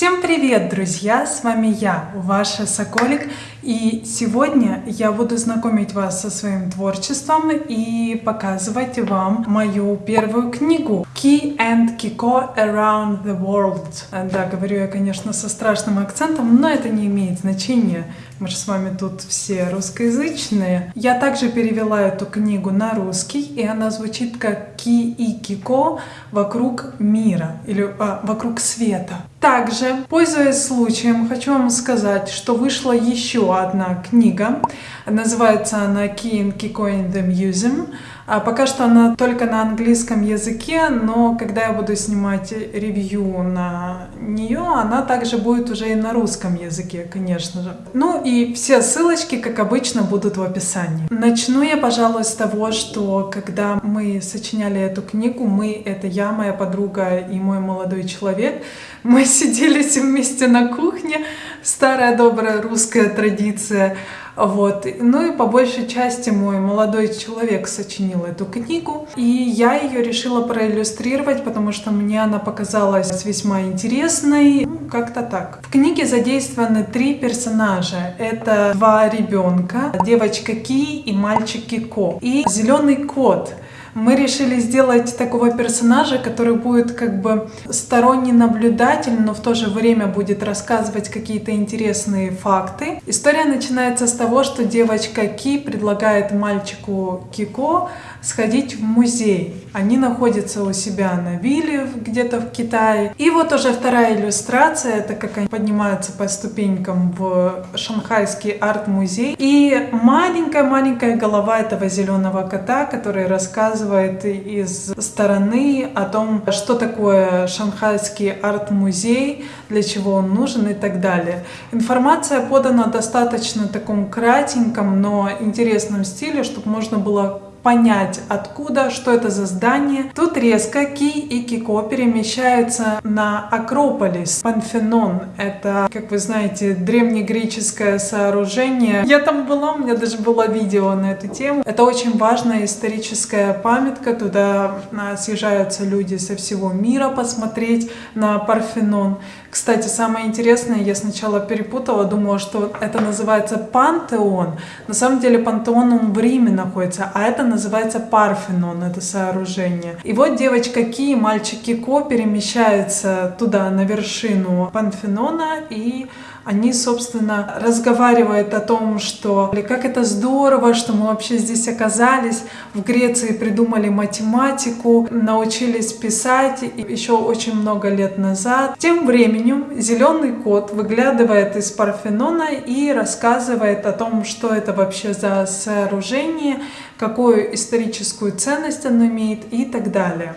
Всем привет, друзья! С вами я, ваша Соколик. И сегодня я буду знакомить вас со своим творчеством и показывать вам мою первую книгу Key and Kiko Around the World. Да, говорю я, конечно, со страшным акцентом, но это не имеет значения. Мы же с вами тут все русскоязычные. Я также перевела эту книгу на русский, и она звучит как Ки и Кико вокруг мира или а, вокруг света. Также, пользуясь случаем, хочу вам сказать, что вышла еще одна книга. Называется она Key and Kiko in the Museum. А пока что она только на английском языке, но когда я буду снимать ревью на нее, она также будет уже и на русском языке, конечно же. Ну и все ссылочки, как обычно, будут в описании. Начну я, пожалуй, с того, что когда мы сочиняли эту книгу, мы, это я, моя подруга и мой молодой человек, мы сидели вместе на кухне, старая добрая русская традиция, вот. Ну и по большей части мой молодой человек сочинил эту книгу, и я ее решила проиллюстрировать, потому что мне она показалась весьма интересной, ну, как-то так. В книге задействованы три персонажа. Это два ребенка, девочка Ки и мальчик Кико, и зеленый кот — мы решили сделать такого персонажа, который будет как бы сторонний наблюдатель, но в то же время будет рассказывать какие-то интересные факты. История начинается с того, что девочка Ки предлагает мальчику Кико сходить в музей. Они находятся у себя на вилле где-то в Китае. И вот уже вторая иллюстрация, это как они поднимаются по ступенькам в шанхайский арт-музей. И маленькая-маленькая голова этого зеленого кота, который рассказывает из стороны о том, что такое шанхайский арт-музей, для чего он нужен и так далее. Информация подана достаточно таком кратеньком, но интересном стиле, чтобы можно было понять, откуда, что это за здание. Тут резко Ки и Кико перемещаются на Акрополис. Панфенон — это, как вы знаете, древнегреческое сооружение. Я там была, у меня даже было видео на эту тему. Это очень важная историческая памятка. Туда а, съезжаются люди со всего мира посмотреть на Парфенон. Кстати, самое интересное, я сначала перепутала, думала, что это называется пантеон. На самом деле пантеон он в Риме находится, а это называется Парфенон, это сооружение. И вот девочка Ки и мальчик Кико перемещаются туда, на вершину Панфенона, и они, собственно, разговаривают о том, что как это здорово, что мы вообще здесь оказались. В Греции придумали математику, научились писать еще очень много лет назад. Тем временем зеленый кот выглядывает из Парфенона и рассказывает о том, что это вообще за сооружение, какую историческую ценность оно имеет и так далее.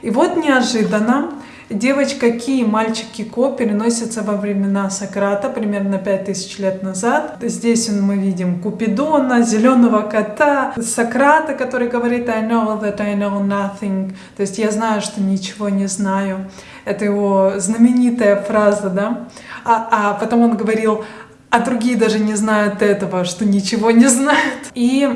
И вот неожиданно Девочка Ки и мальчик Кико переносятся во времена Сократа, примерно 5000 лет назад. Здесь мы видим Купидона, зеленого кота, Сократа, который говорит I know that I know nothing, то есть я знаю, что ничего не знаю. Это его знаменитая фраза, да? А, а потом он говорил а другие даже не знают этого, что ничего не знают. И,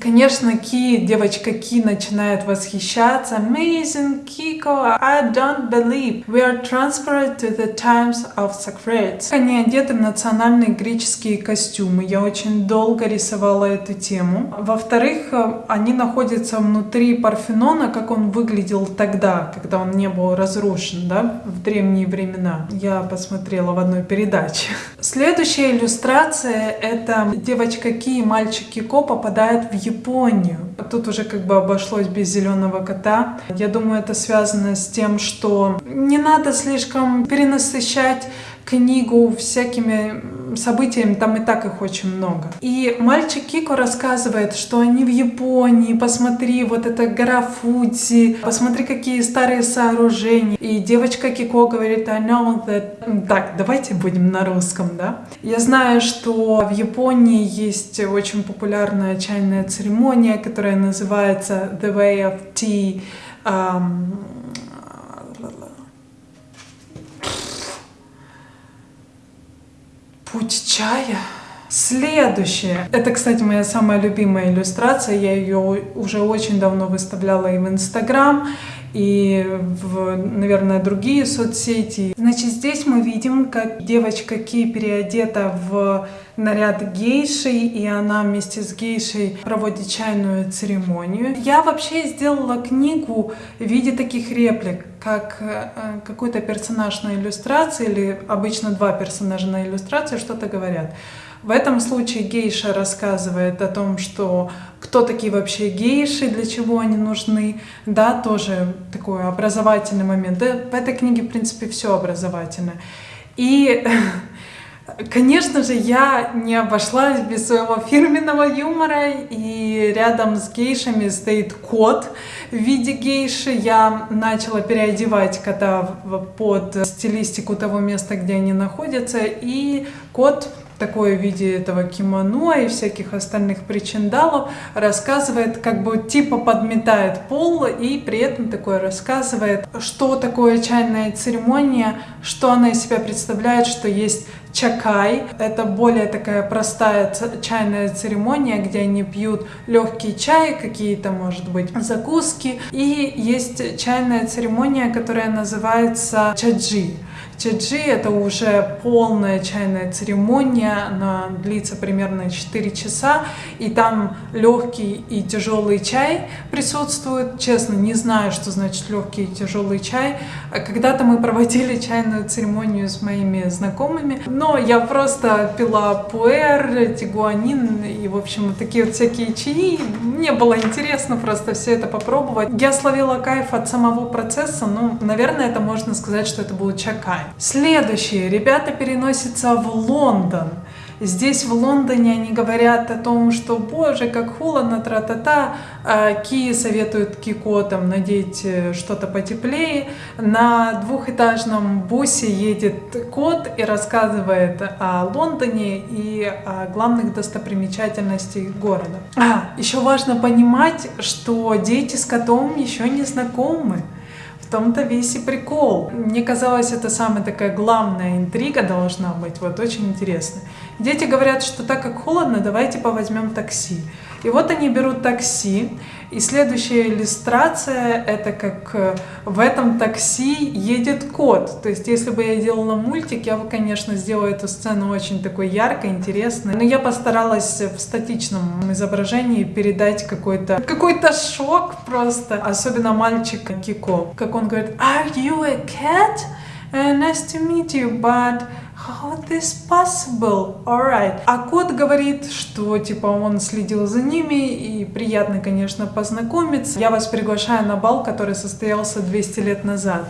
конечно, Ки, девочка Ки начинает восхищаться. Amazing, Kiko, I don't believe. We are transferred to the times of Socrates. Они одеты в национальные греческие костюмы. Я очень долго рисовала эту тему. Во-вторых, они находятся внутри Парфенона, как он выглядел тогда, когда он не был разрушен, да, в древние времена. Я посмотрела в одной передаче. Следующая иллюстрация — это девочка Ки и мальчик Кико попадают в Японию. Тут уже как бы обошлось без зеленого кота. Я думаю, это связано с тем, что не надо слишком перенасыщать книгу всякими событиями, там и так их очень много. И мальчик Кико рассказывает, что они в Японии, посмотри, вот эта гора Фудзи, посмотри, какие старые сооружения. И девочка Кико говорит, I know that... Так, давайте будем на русском, да? Я знаю, что в Японии есть очень популярная чайная церемония, которая называется The Way of Tea. Um, Путь чая. Следующее. Это, кстати, моя самая любимая иллюстрация. Я ее уже очень давно выставляла и в Инстаграм, и в, наверное, другие соцсети. Значит, здесь мы видим, как девочка Ки переодета в наряд гейши, и она вместе с гейшей проводит чайную церемонию. Я вообще сделала книгу в виде таких реплик, как э, какой-то персонаж на иллюстрации, или обычно два персонажа на иллюстрации что-то говорят. В этом случае гейша рассказывает о том, что кто такие вообще гейши, для чего они нужны, да, тоже такой образовательный момент. Да, в этой книге, в принципе, все образовательное. И Конечно же, я не обошлась без своего фирменного юмора, и рядом с гейшами стоит кот в виде гейши. Я начала переодевать кота под стилистику того места, где они находятся, и кот такое в виде этого кимоно и всяких остальных причиндалов, рассказывает, как бы типа подметает пол и при этом такое рассказывает, что такое чайная церемония, что она из себя представляет, что есть чакай. Это более такая простая чайная церемония, где они пьют легкий чай, какие-то, может быть, закуски. И есть чайная церемония, которая называется чаджи. Чаджи — это уже полная чайная церемония, она длится примерно 4 часа, и там легкий и тяжелый чай присутствует. Честно, не знаю, что значит легкий и тяжелый чай. Когда-то мы проводили чайную церемонию с моими знакомыми, но я просто пила пуэр, тигуанин и, в общем, такие вот всякие чаи. Мне было интересно просто все это попробовать. Я словила кайф от самого процесса, ну, наверное, это можно сказать, что это был чакай. Следующее. Ребята переносятся в Лондон. Здесь в Лондоне они говорят о том, что боже, как холодно, тра-та-та. А Ки советуют Кико там надеть э, что-то потеплее. На двухэтажном бусе едет кот и рассказывает о Лондоне и о главных достопримечательностях города. А, еще важно понимать, что дети с котом еще не знакомы. В том-то весь и прикол. Мне казалось, это самая такая главная интрига должна быть, вот очень интересно. Дети говорят, что так как холодно, давайте повозьмем такси. И вот они берут такси, и следующая иллюстрация это как э, в этом такси едет кот. То есть если бы я делала мультик, я бы, конечно, сделала эту сцену очень такой яркой, интересной. Но я постаралась в статичном изображении передать какой-то какой-то шок просто. Особенно мальчик Кико. Как он говорит, Are you a cat? Uh, nice to meet you, but How this possible? Alright. А кот говорит, что типа он следил за ними и приятно, конечно, познакомиться. Я вас приглашаю на бал, который состоялся 200 лет назад.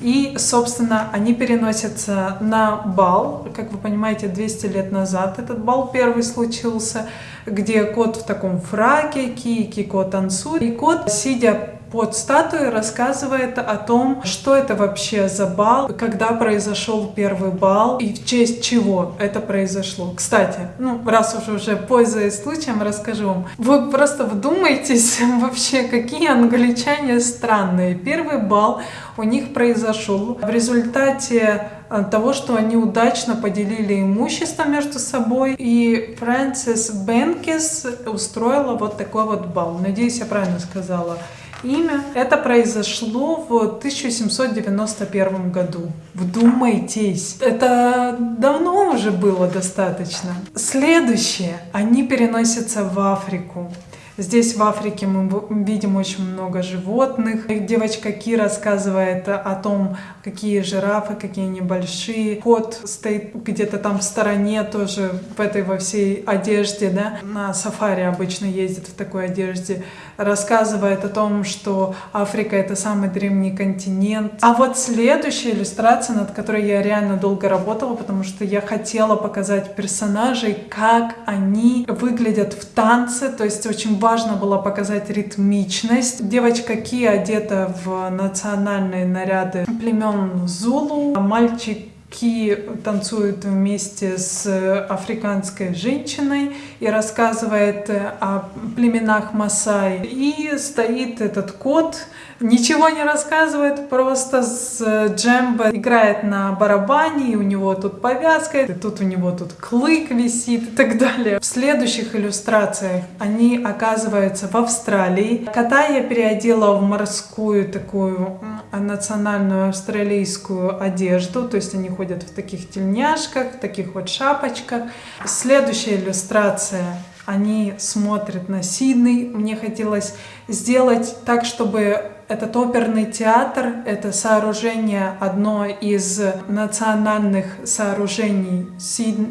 И, собственно, они переносятся на бал, как вы понимаете, 200 лет назад этот бал первый случился, где кот в таком фраке, Ки, Кико танцует, и кот, сидя под статуей рассказывает о том, что это вообще за бал, когда произошел первый бал и в честь чего это произошло. Кстати, ну, раз уж уже пользуясь случаем, расскажу вам. Вы просто вдумайтесь вообще, какие англичане странные. Первый бал у них произошел в результате э, того, что они удачно поделили имущество между собой, и Фрэнсис Бенкис устроила вот такой вот бал. Надеюсь, я правильно сказала имя. Это произошло в 1791 году. Вдумайтесь, это давно уже было достаточно. Следующее, они переносятся в Африку. Здесь в Африке мы видим очень много животных. Девочка Ки рассказывает о том, какие жирафы, какие они большие. Кот стоит где-то там в стороне тоже в этой во всей одежде, да. На сафари обычно ездит в такой одежде. Рассказывает о том, что Африка это самый древний континент. А вот следующая иллюстрация, над которой я реально долго работала, потому что я хотела показать персонажей, как они выглядят в танце. То есть очень важно было показать ритмичность. Девочка Ки одета в национальные наряды племен Зулу, а мальчик Ки танцует вместе с африканской женщиной и рассказывает о племенах Масай. И стоит этот кот, ничего не рассказывает, просто с джембо играет на барабане, и у него тут повязка, и тут у него тут клык висит и так далее. В следующих иллюстрациях они оказываются в Австралии. Кота я переодела в морскую такую национальную австралийскую одежду, то есть они ходят в таких тельняшках, в таких вот шапочках. Следующая иллюстрация они смотрят на Сидней. Мне хотелось сделать так, чтобы этот оперный театр, это сооружение одно из национальных сооружений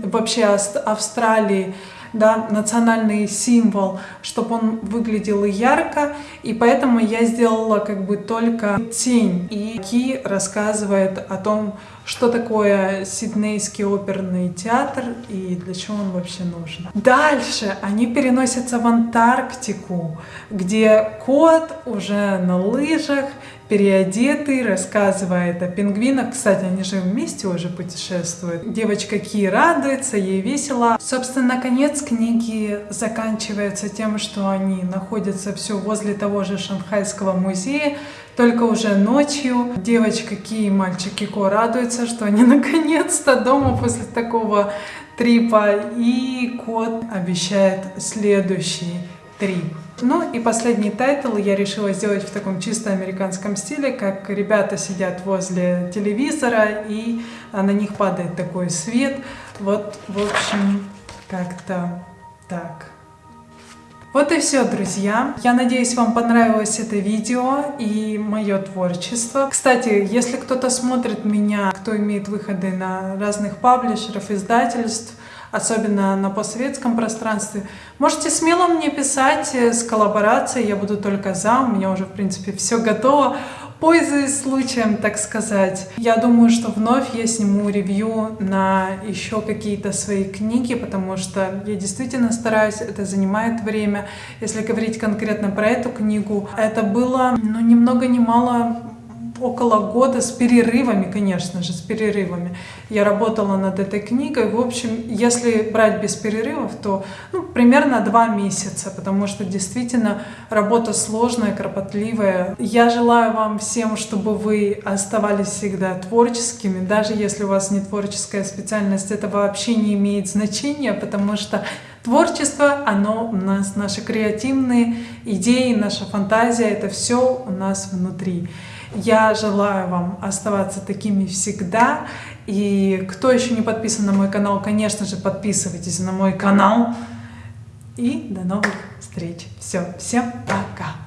вообще Австралии, да, национальный символ, чтобы он выглядел ярко, и поэтому я сделала как бы только тень. И Ки рассказывает о том, что такое Сиднейский оперный театр и для чего он вообще нужен. Дальше они переносятся в Антарктику, где кот уже на лыжах, переодетый, рассказывает о пингвинах. Кстати, они же вместе уже путешествуют. Девочка Ки радуется, ей весело. Собственно, конец книги заканчивается тем, что они находятся все возле того же Шанхайского музея, только уже ночью девочка Ки и мальчик Кико радуются, что они наконец-то дома после такого трипа. И кот обещает следующий трип. Ну и последний title я решила сделать в таком чисто американском стиле, как ребята сидят возле телевизора и а, на них падает такой свет. Вот, в общем, как-то так. Вот и все, друзья. Я надеюсь, вам понравилось это видео и мое творчество. Кстати, если кто-то смотрит меня, кто имеет выходы на разных паблишеров, издательств, особенно на постсоветском пространстве. Можете смело мне писать с коллаборацией, я буду только за, у меня уже, в принципе, все готово. Пользуясь случаем, так сказать, я думаю, что вновь я сниму ревью на еще какие-то свои книги, потому что я действительно стараюсь, это занимает время. Если говорить конкретно про эту книгу, это было, ну, ни много ни мало около года с перерывами, конечно же, с перерывами. Я работала над этой книгой. В общем, если брать без перерывов, то ну, примерно два месяца, потому что действительно работа сложная, кропотливая. Я желаю вам всем, чтобы вы оставались всегда творческими, даже если у вас не творческая специальность, это вообще не имеет значения, потому что Творчество, оно у нас, наши креативные идеи, наша фантазия, это все у нас внутри. Я желаю вам оставаться такими всегда. И кто еще не подписан на мой канал, конечно же, подписывайтесь на мой канал. И до новых встреч. Все, всем пока!